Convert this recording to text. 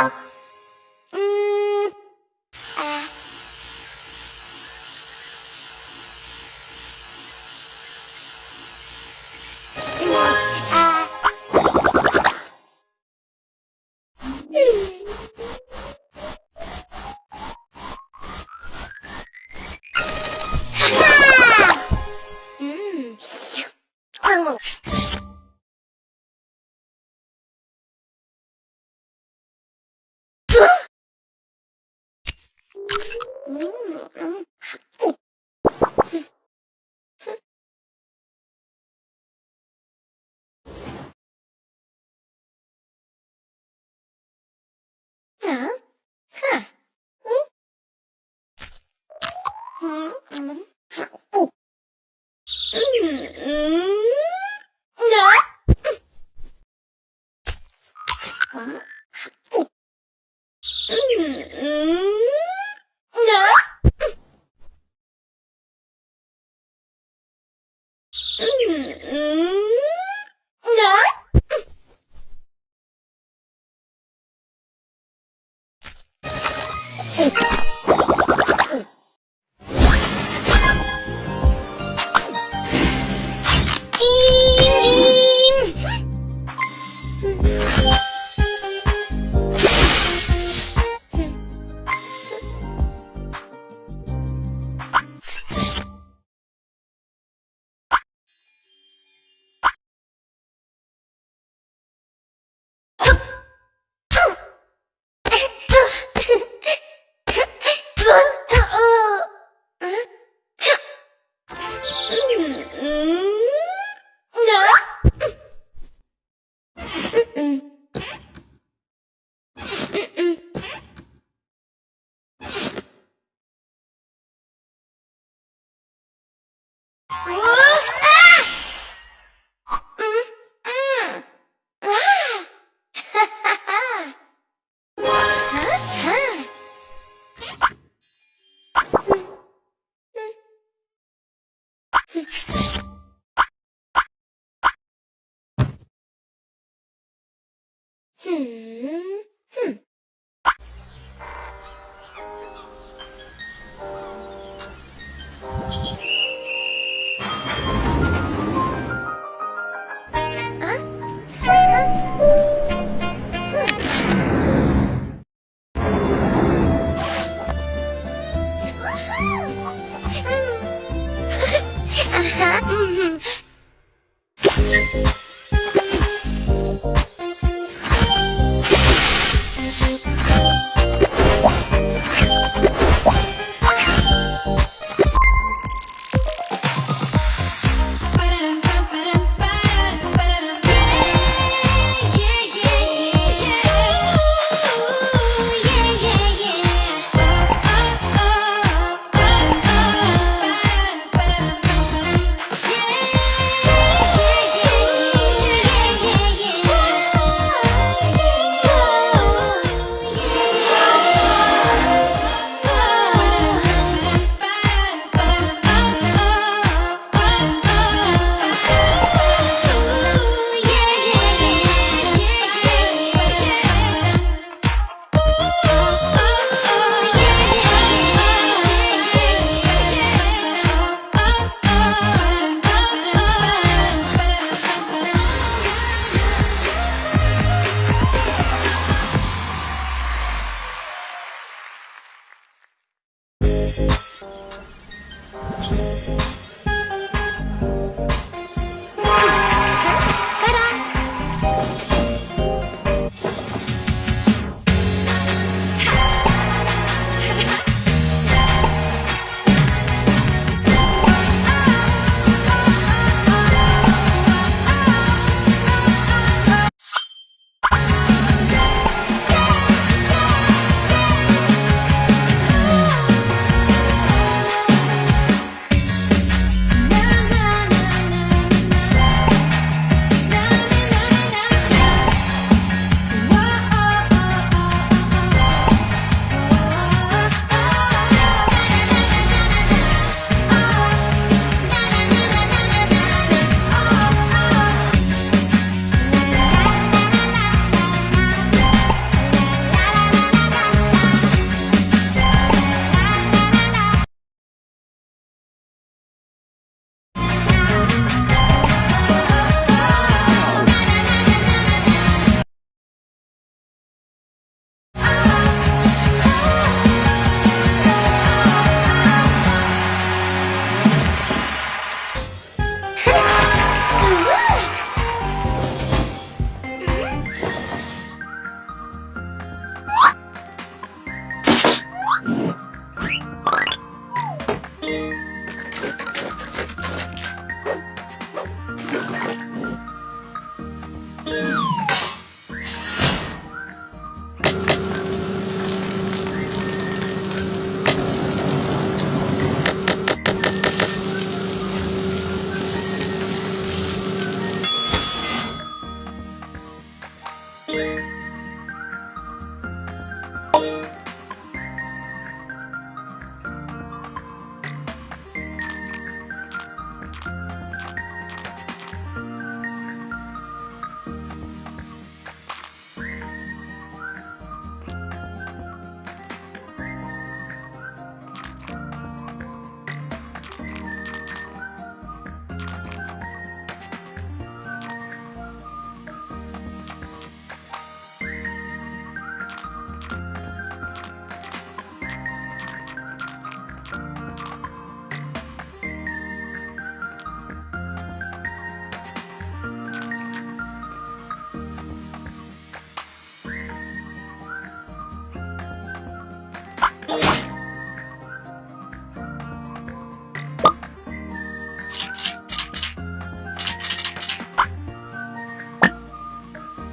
Mm-hmm. 嗯，好。嗯，嗯。啊，哈，嗯。嗯嗯嗯，嗯，嗯嗯，嗯，嗯嗯嗯，嗯嗯嗯。い嗯。へ